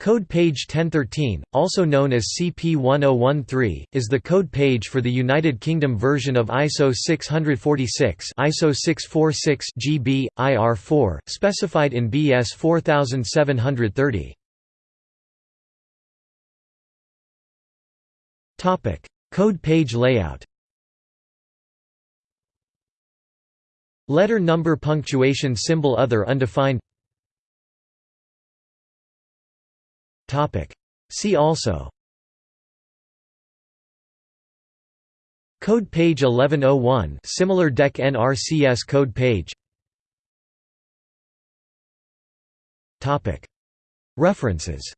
Code page 1013, also known as CP1013, is the code page for the United Kingdom version of ISO 646 ISO 646 GB, IR4, specified in BS 4730. code page layout Letter number punctuation symbol other undefined See also. Code page 1101 similar DEC NRCS code page. References